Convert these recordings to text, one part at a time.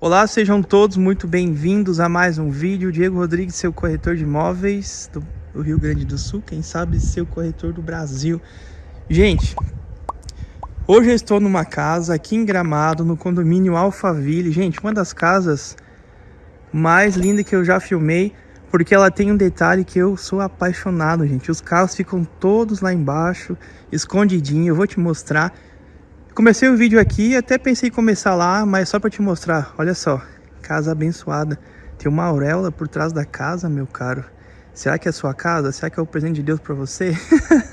Olá, sejam todos muito bem-vindos a mais um vídeo. Diego Rodrigues, seu corretor de imóveis do Rio Grande do Sul, quem sabe seu corretor do Brasil. Gente, hoje eu estou numa casa aqui em Gramado, no condomínio Alphaville. Gente, uma das casas mais lindas que eu já filmei, porque ela tem um detalhe que eu sou apaixonado, gente. Os carros ficam todos lá embaixo, escondidinho. Eu vou te mostrar. Comecei o vídeo aqui, até pensei em começar lá, mas só para te mostrar. Olha só, casa abençoada. Tem uma auréola por trás da casa, meu caro. Será que é a sua casa? Será que é o presente de Deus para você?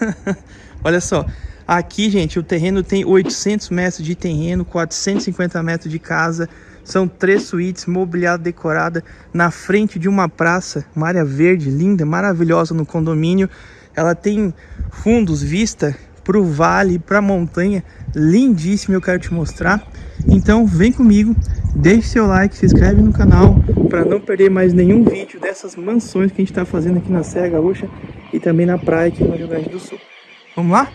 Olha só, aqui, gente, o terreno tem 800 metros de terreno, 450 metros de casa. São três suítes, mobiliado decorada na frente de uma praça, uma área verde, linda, maravilhosa no condomínio. Ela tem fundos, vista para o vale, para a montanha, lindíssimo, eu quero te mostrar. Então vem comigo, deixe seu like, se inscreve no canal para não perder mais nenhum vídeo dessas mansões que a gente está fazendo aqui na Serra Gaúcha e também na praia aqui no Rio Grande do Sul. Vamos lá?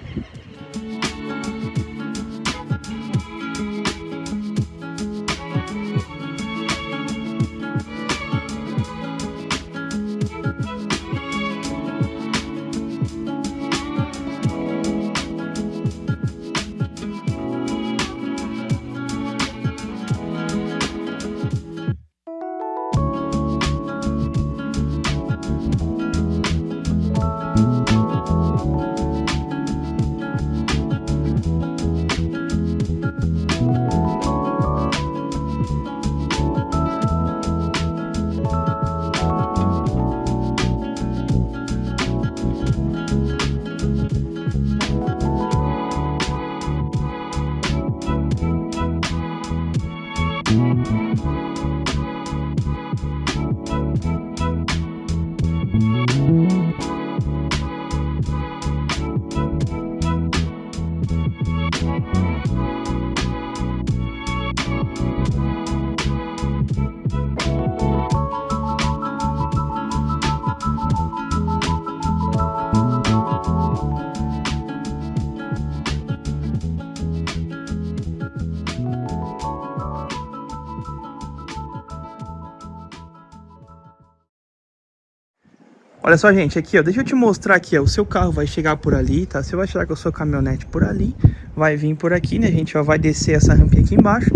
Olha só, gente, aqui, ó, deixa eu te mostrar aqui, ó, o seu carro vai chegar por ali, tá? Você vai chegar com a sua caminhonete por ali, vai vir por aqui, né, gente, ó, vai descer essa rampinha aqui embaixo.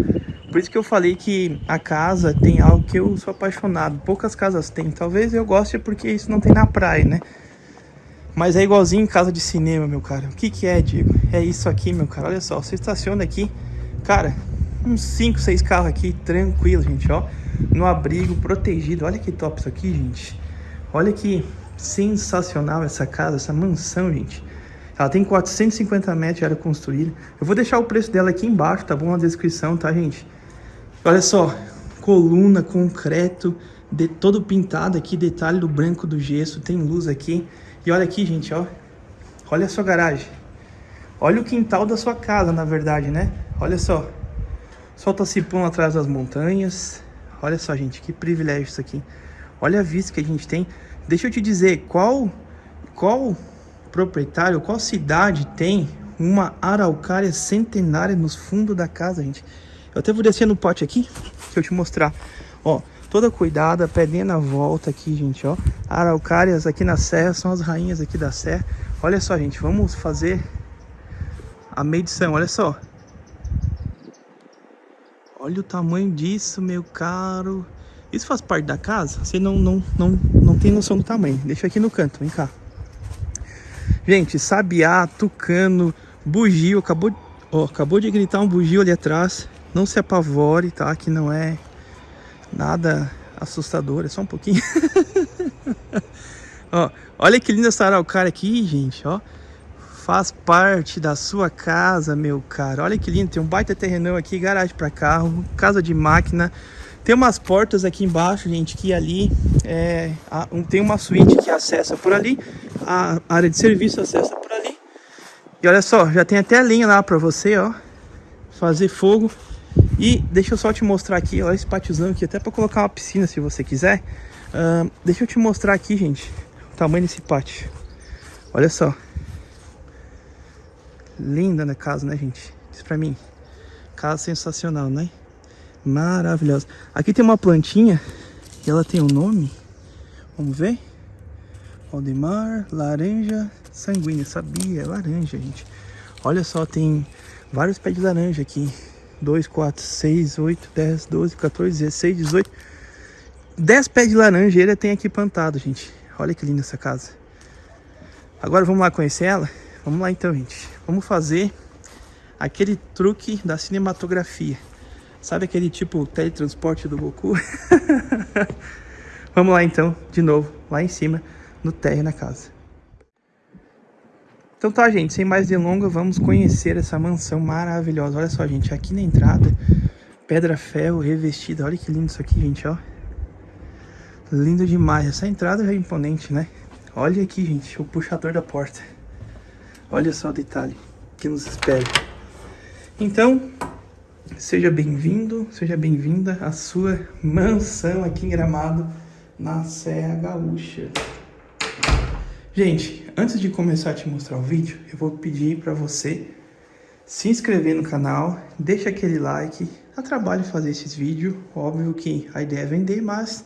Por isso que eu falei que a casa tem algo que eu sou apaixonado. Poucas casas tem, talvez eu goste porque isso não tem na praia, né? Mas é igualzinho casa de cinema, meu cara. O que que é, Diego? É isso aqui, meu cara. Olha só, você estaciona aqui, cara, uns 5, 6 carros aqui, tranquilo, gente, ó. No abrigo, protegido. Olha que top isso aqui, gente. Olha que sensacional essa casa, essa mansão, gente. Ela tem 450 metros de área construída. Eu vou deixar o preço dela aqui embaixo, tá bom? Na descrição, tá, gente? Olha só, coluna, concreto, de, todo pintado aqui, detalhe do branco do gesso, tem luz aqui. E olha aqui, gente, ó. Olha a sua garagem. Olha o quintal da sua casa, na verdade, né? Olha só. Solta cipão atrás das montanhas. Olha só, gente, que privilégio isso aqui. Olha a vista que a gente tem. Deixa eu te dizer, qual, qual proprietário, qual cidade tem uma araucária centenária nos fundos da casa, gente? Eu até vou descer no pote aqui, deixa eu te mostrar. Ó, toda cuidada, pedrinha na volta aqui, gente, ó. Araucárias aqui na serra, são as rainhas aqui da serra. Olha só, gente, vamos fazer a medição, olha só. Olha o tamanho disso, meu caro. Isso faz parte da casa? Você não, não, não, não tem noção do tamanho. Deixa aqui no canto, vem cá. Gente, sabiá, tucano, bugio. Acabou, ó, acabou de gritar um bugio ali atrás. Não se apavore, tá? Que não é nada assustador. É só um pouquinho. ó, olha que linda essa araucária aqui, gente, ó. Faz parte da sua casa, meu cara. Olha que lindo. Tem um baita terrenão aqui, garagem para carro, casa de máquina. Tem umas portas aqui embaixo, gente, que ali é, tem uma suíte que acessa por ali, a área de serviço acessa por ali. E olha só, já tem até a linha lá para você, ó, fazer fogo. E deixa eu só te mostrar aqui, olha esse pátiozão aqui, até para colocar uma piscina se você quiser. Uh, deixa eu te mostrar aqui, gente, o tamanho desse pátio. Olha só. Linda na casa, né, gente? Diz pra mim. Casa sensacional, né? Maravilhosa. Aqui tem uma plantinha e ela tem um nome. Vamos ver? Aldemar, laranja sanguínea. Sabia, é laranja, gente. Olha só, tem vários pés de laranja aqui. 2, 4, 6, 8, 10, 12, 14, 16, 18. 10 pés de laranjeira tem aqui plantado, gente. Olha que linda essa casa. Agora vamos lá conhecer ela? Vamos lá então, gente. Vamos fazer aquele truque da cinematografia. Sabe aquele tipo teletransporte do Goku? Vamos lá então, de novo, lá em cima, no térreo na casa. Então tá, gente, sem mais delongas, vamos conhecer essa mansão maravilhosa. Olha só, gente, aqui na entrada, pedra ferro revestida. Olha que lindo isso aqui, gente, ó. Lindo demais. Essa entrada já é imponente, né? Olha aqui, gente, o puxador da porta. Olha só o detalhe que nos espera. Então, Seja bem-vindo, seja bem-vinda à sua mansão aqui em Gramado, na Serra Gaúcha. Gente, antes de começar a te mostrar o vídeo, eu vou pedir para você se inscrever no canal, deixa aquele like, dá trabalho fazer esses vídeos, óbvio que a ideia é vender, mas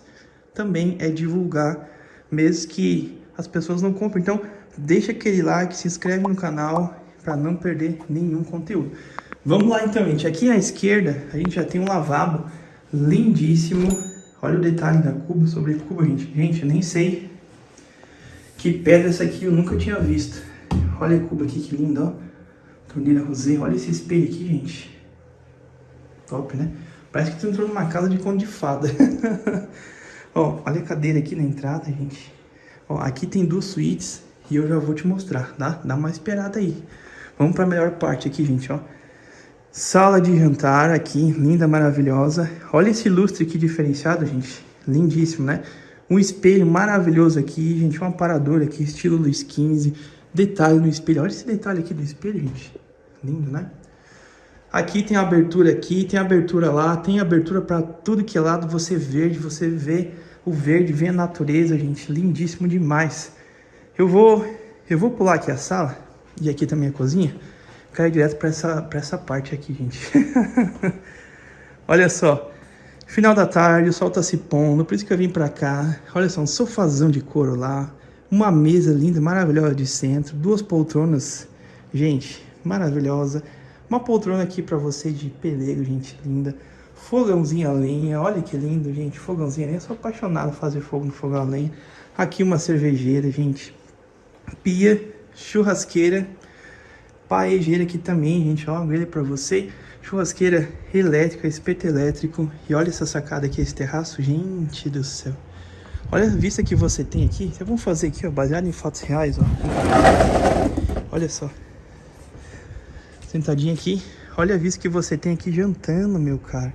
também é divulgar, mesmo que as pessoas não comprem. Então, deixa aquele like, se inscreve no canal para não perder nenhum conteúdo. Vamos lá então, gente. Aqui à esquerda, a gente já tem um lavabo lindíssimo. Olha o detalhe da cuba sobre cuba, gente. Gente, eu nem sei que pedra essa aqui eu nunca tinha visto. Olha a cuba aqui, que linda, ó. Torneira rosé. Olha esse espelho aqui, gente. Top, né? Parece que tu entrou numa casa de conto de fada. ó, olha a cadeira aqui na entrada, gente. Ó, aqui tem duas suítes e eu já vou te mostrar, tá? Dá uma esperada aí. Vamos para a melhor parte aqui, gente, ó. Sala de jantar aqui, linda, maravilhosa. Olha esse lustre aqui diferenciado, gente. Lindíssimo, né? Um espelho maravilhoso aqui, gente. Um aparador aqui, estilo Luiz XV. Detalhe no espelho. Olha esse detalhe aqui do espelho, gente. Lindo, né? Aqui tem abertura aqui, tem abertura lá, tem abertura para tudo que é lado. Você verde, você vê o verde, vê a natureza, gente. Lindíssimo demais. Eu vou, eu vou pular aqui a sala e aqui também a cozinha cair direto para essa, essa parte aqui, gente. Olha só. Final da tarde, o sol tá se pondo, por isso que eu vim para cá. Olha só, um sofazão de couro lá. Uma mesa linda, maravilhosa de centro. Duas poltronas, gente, maravilhosa. Uma poltrona aqui para você de pelego, gente, linda. Fogãozinho a lenha, olha que lindo, gente. Fogãozinho a lenha, eu sou apaixonado por fazer fogo no fogão a lenha. Aqui uma cervejeira, gente. Pia, churrasqueira paejeira aqui também, gente, ó, grelha para você. Churrasqueira elétrica, espeto elétrico. E olha essa sacada aqui, esse terraço, gente do céu. Olha a vista que você tem aqui. Vamos fazer aqui, ó, baseado em fatos reais, ó. Olha só. Sentadinho aqui. Olha a vista que você tem aqui jantando, meu cara.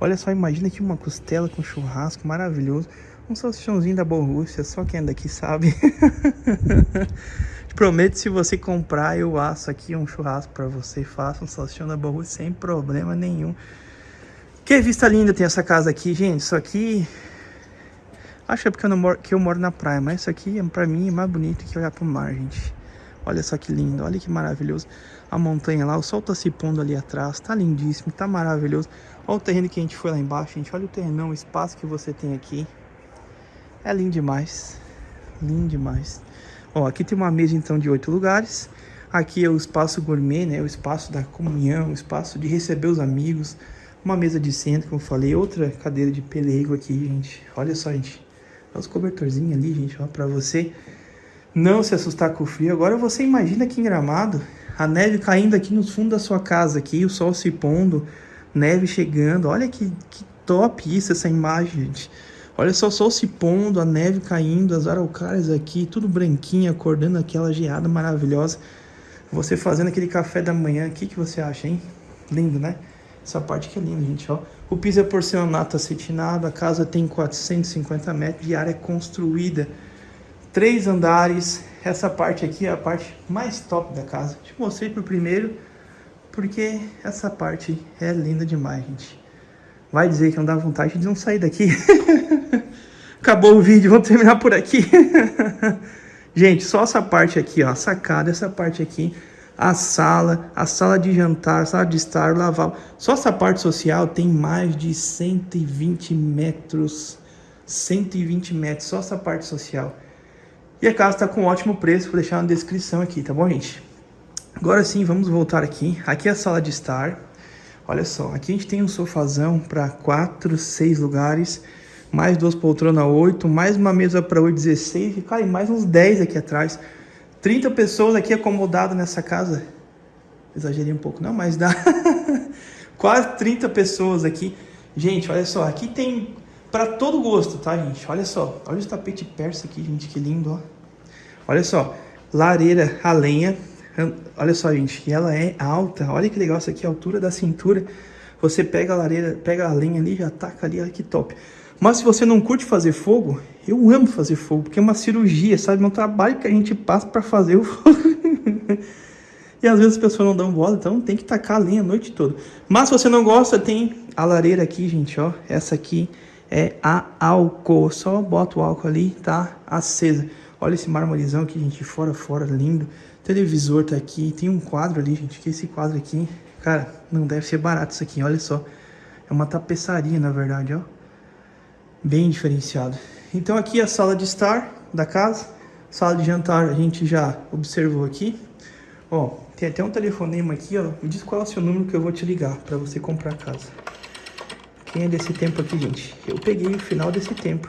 Olha só, imagina aqui uma costela com churrasco maravilhoso. Um salsichãozinho da Borrússia, só quem é daqui sabe. Prometo, se você comprar, eu aço aqui um churrasco para você. Faça um salsichão da Baú sem problema nenhum. Que vista linda tem essa casa aqui, gente. Isso aqui... Acho que é porque eu, moro, que eu moro na praia, mas isso aqui, para mim, é mais bonito que olhar pro mar, gente. Olha só que lindo, olha que maravilhoso. A montanha lá, o sol tá se pondo ali atrás, tá lindíssimo, tá maravilhoso. Olha o terreno que a gente foi lá embaixo, gente. Olha o terreno, o espaço que você tem aqui. É lindo demais, lindo demais. Ó, aqui tem uma mesa então de oito lugares. Aqui é o espaço gourmet, né? O espaço da comunhão, o espaço de receber os amigos. Uma mesa de centro, como eu falei. Outra cadeira de pelego aqui, gente. Olha só, gente. Olha os cobertorzinhos ali, gente. Ó, pra você não se assustar com o frio. Agora você imagina aqui em Gramado, a neve caindo aqui no fundo da sua casa aqui, o sol se pondo, neve chegando. Olha que, que top isso, essa imagem, gente. Olha só o sol se pondo, a neve caindo, as araucárias aqui, tudo branquinho, acordando aquela geada maravilhosa. Você fazendo aquele café da manhã, o que, que você acha, hein? Lindo, né? Essa parte que é linda, gente, ó. O piso é porcelanato acetinado, a casa tem 450 metros de área construída. Três andares, essa parte aqui é a parte mais top da casa. Te mostrei pro primeiro, porque essa parte é linda demais, gente. Vai dizer que não dá vontade de não sair daqui. Acabou o vídeo, vamos terminar por aqui. Gente, só essa parte aqui, ó, sacada, essa parte aqui. a sala, a sala de jantar, a sala de estar, lavar. Só essa parte social tem mais de 120 metros. 120 metros, só essa parte social. E a casa está com um ótimo preço, vou deixar na descrição aqui, tá bom, gente? Agora sim, vamos voltar aqui. Aqui é a sala de estar. Olha só, aqui a gente tem um sofazão para 4, 6 lugares, mais duas poltronas 8, mais uma mesa para 8, 16 e, cara, e mais uns 10 aqui atrás. 30 pessoas aqui acomodadas nessa casa. Exagerei um pouco, não, mas dá quase 30 pessoas aqui. Gente, olha só, aqui tem para todo gosto, tá, gente? Olha só, olha o tapete persa aqui, gente, que lindo, ó. Olha só, lareira a lenha. Olha só, gente, ela é alta. Olha que legal isso aqui, a altura da cintura. Você pega a lareira, pega a lenha ali, já taca ali, olha que top. Mas se você não curte fazer fogo, eu amo fazer fogo, porque é uma cirurgia, sabe? É um trabalho que a gente passa para fazer o fogo. e às vezes as pessoas não dão bola, então tem que tacar a lenha a noite toda. Mas se você não gosta, tem a lareira aqui, gente, ó. Essa aqui é a álcool. Só bota o álcool ali, tá acesa. Olha esse marmorizão aqui, gente, fora, fora, lindo. Televisor tá aqui, tem um quadro ali, gente, que esse quadro aqui, cara, não deve ser barato isso aqui, olha só. É uma tapeçaria, na verdade, ó bem diferenciado. Então aqui é a sala de estar da casa, sala de jantar a gente já observou aqui. Ó, tem até um telefonema aqui, ó, me diz qual é o seu número que eu vou te ligar para você comprar a casa. Quem é desse tempo aqui, gente? Eu peguei o final desse tempo.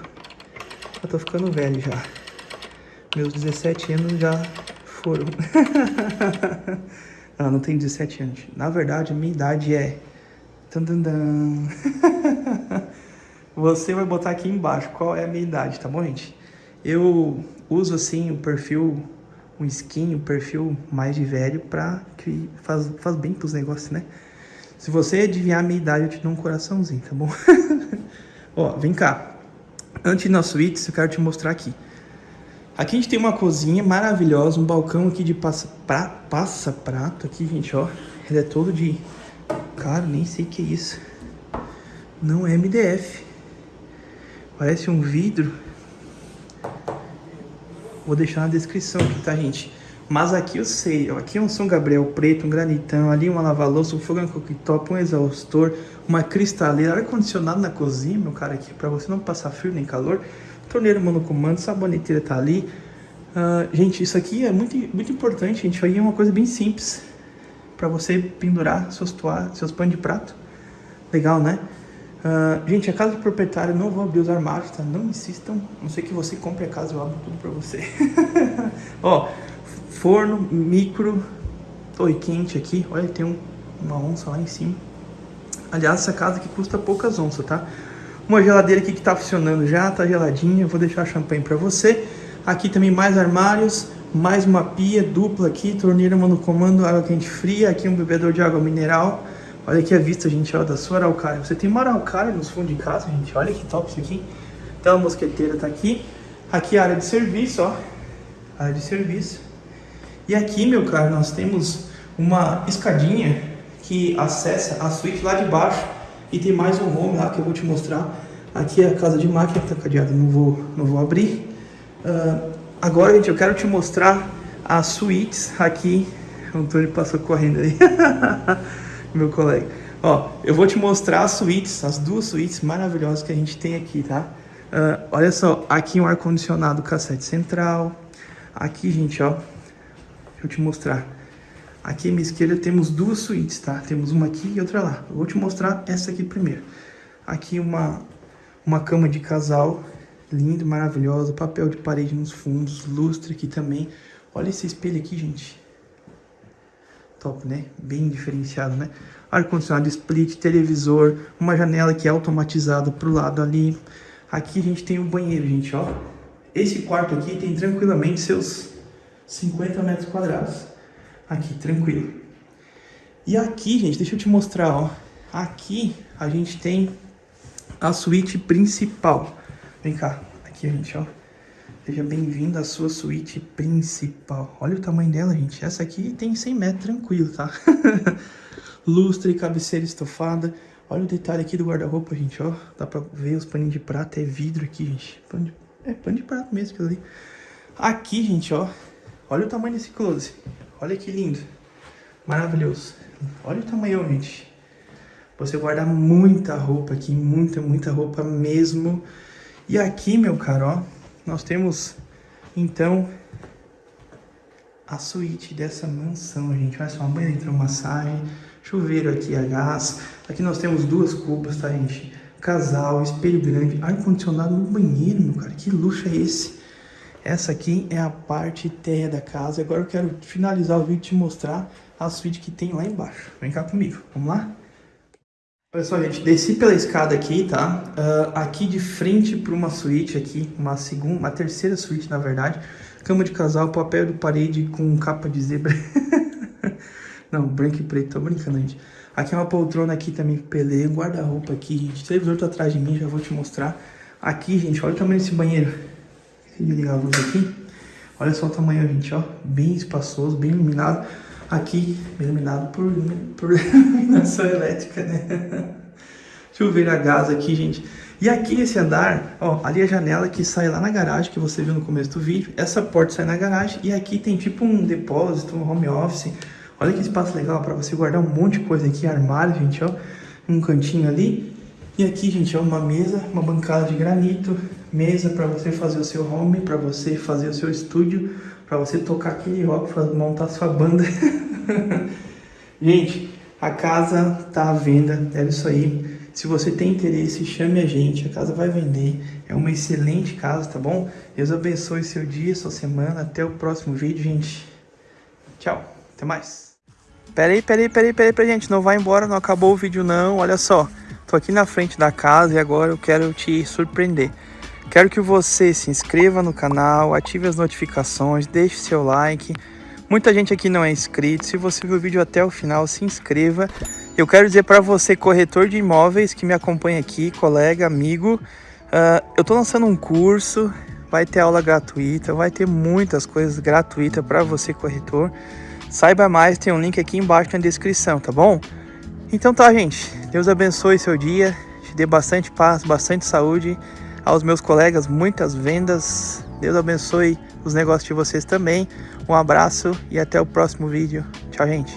Eu tô ficando velho já. Meus 17 anos já foram. não, não tenho 17 anos. Na verdade, minha idade é... você vai botar aqui embaixo qual é a minha idade, tá bom, gente? Eu uso, assim, o perfil, um skin, o perfil mais de velho pra que faz, faz bem pros negócios, né? Se você adivinhar a minha idade, eu te dou um coraçãozinho, tá bom? Ó, vem cá. Antes na suíte, eu quero te mostrar aqui. Aqui a gente tem uma cozinha maravilhosa, um balcão aqui de passa, pra, passa prato aqui, gente, ó. Ele é todo de... Cara, nem sei o que é isso. Não é MDF. Parece um vidro. Vou deixar na descrição aqui, tá, gente? Mas aqui eu sei, ó, aqui é um São Gabriel preto, um granitão, ali uma lava-louça, um fogão cooktop, um exaustor, uma cristaleira, ar-condicionado na cozinha, meu cara, aqui, pra você não passar frio nem calor. Torneira monocomando, saboneteira tá ali. Uh, gente, isso aqui é muito, muito importante, gente. Isso é uma coisa bem simples pra você pendurar seus, seus pães de prato. Legal, né? Uh, gente, a casa do proprietário, não vou abrir os armários, tá? Não insistam, não sei que você compre a casa, eu abro tudo pra você. Ó, forno, micro, oi, quente aqui, olha, tem um, uma onça lá em cima. Aliás, essa casa aqui custa poucas onças, tá? Uma geladeira aqui que tá funcionando já, tá geladinha, vou deixar champanhe pra você. Aqui também mais armários, mais uma pia dupla aqui, torneira monocomando, água quente fria, aqui um bebedor de água mineral. Olha aqui a vista, gente, ó, da sua araucária. Você tem uma araucária nos fundos de casa, gente. Olha que top isso aqui. Então a mosqueteira tá aqui. Aqui a área de serviço, ó. Área de serviço. E aqui, meu caro, nós temos uma escadinha que acessa a suíte lá de baixo. E tem mais um home lá que eu vou te mostrar. Aqui é a casa de máquina tá cadeada, não vou, não vou abrir. Uh, agora, gente, eu quero te mostrar as suítes aqui. O Antônio passou correndo aí. meu colega. Ó, eu vou te mostrar as suítes, as duas suítes maravilhosas que a gente tem aqui, tá? Uh, olha só, aqui um ar-condicionado cassete central. Aqui, gente, ó, deixa eu te mostrar. Aqui à minha esquerda temos duas suítes, tá? Temos uma aqui e outra lá. Eu vou te mostrar essa aqui primeiro. Aqui uma, uma cama de casal, lindo, maravilhosa. Papel de parede nos fundos, lustre aqui também. Olha esse espelho aqui, gente top, né? Bem diferenciado, né? Ar-condicionado split, televisor, uma janela que é automatizada pro lado ali. Aqui a gente tem o um banheiro, gente, ó. Esse quarto aqui tem tranquilamente seus 50 metros quadrados. Aqui, tranquilo. E aqui, gente, deixa eu te mostrar, ó. Aqui a gente tem a suíte principal. Vem cá, aqui, gente, ó. Seja bem-vindo à sua suíte principal. Olha o tamanho dela, gente. Essa aqui tem 100 metros tranquilo, tá? Lustre, cabeceira estofada. Olha o detalhe aqui do guarda-roupa, gente, ó. Dá pra ver os paninhos de prata. É vidro aqui, gente. Pano de... É, pano de prata mesmo, aquilo ali. Aqui, gente, ó. Olha o tamanho desse close. Olha que lindo. Maravilhoso. Olha o tamanho, gente. Você guarda muita roupa aqui, muita, muita roupa mesmo. E aqui, meu caro, ó, nós temos, então, a suíte dessa mansão, gente. Olha só, uma banheira hidromassagem, chuveiro aqui a gás. Aqui nós temos duas cubas, tá, gente? Casal, espelho grande, ar-condicionado no banheiro, meu cara. Que luxo é esse? Essa aqui é a parte terra da casa. Agora eu quero finalizar o vídeo e te mostrar a suíte que tem lá embaixo. Vem cá comigo, vamos lá? Olha só, gente, desci pela escada aqui, tá? Uh, aqui de frente para uma suíte aqui, uma segunda, uma terceira suíte, na verdade. Cama de casal, papel de parede com capa de zebra. Não, branco e preto, tô brincando, gente. Aqui é uma poltrona aqui também, pelê, guarda-roupa aqui, gente. O televisor tá atrás de mim, já vou te mostrar. Aqui, gente, olha o tamanho desse banheiro. Deixa eu ligar a luz aqui. Olha só o tamanho, gente, ó. Bem espaçoso, bem iluminado. Aqui, iluminado por, por iluminação elétrica, né? Chuveiro a gás aqui, gente. E aqui nesse andar, ó, ali é a janela que sai lá na garagem, que você viu no começo do vídeo. Essa porta sai na garagem e aqui tem tipo um depósito, um home office. Olha que espaço legal para você guardar um monte de coisa aqui, armário, gente, ó. Um cantinho ali. E aqui, gente, ó, uma mesa, uma bancada de granito, mesa para você fazer o seu home, para você fazer o seu estúdio, para você tocar aquele rock, montar sua banda. gente, a casa tá à venda, é isso aí. Se você tem interesse, chame a gente, a casa vai vender. É uma excelente casa, tá bom? Deus abençoe seu dia, sua semana. Até o próximo vídeo, gente. Tchau, até mais. Peraí, peraí, peraí, peraí, peraí, gente. Não vai embora, não acabou o vídeo não. Olha só, tô aqui na frente da casa e agora eu quero te surpreender. Quero que você se inscreva no canal, ative as notificações, deixe seu like. Muita gente aqui não é inscrito. Se você viu o vídeo até o final, se inscreva. Eu quero dizer para você, corretor de imóveis que me acompanha aqui, colega, amigo, uh, eu estou lançando um curso, vai ter aula gratuita, vai ter muitas coisas gratuitas para você, corretor. Saiba mais, tem um link aqui embaixo na descrição, tá bom? Então tá, gente. Deus abençoe seu dia, te dê bastante paz, bastante saúde aos meus colegas, muitas vendas. Deus abençoe os negócios de vocês também. Um abraço e até o próximo vídeo. Tchau, gente.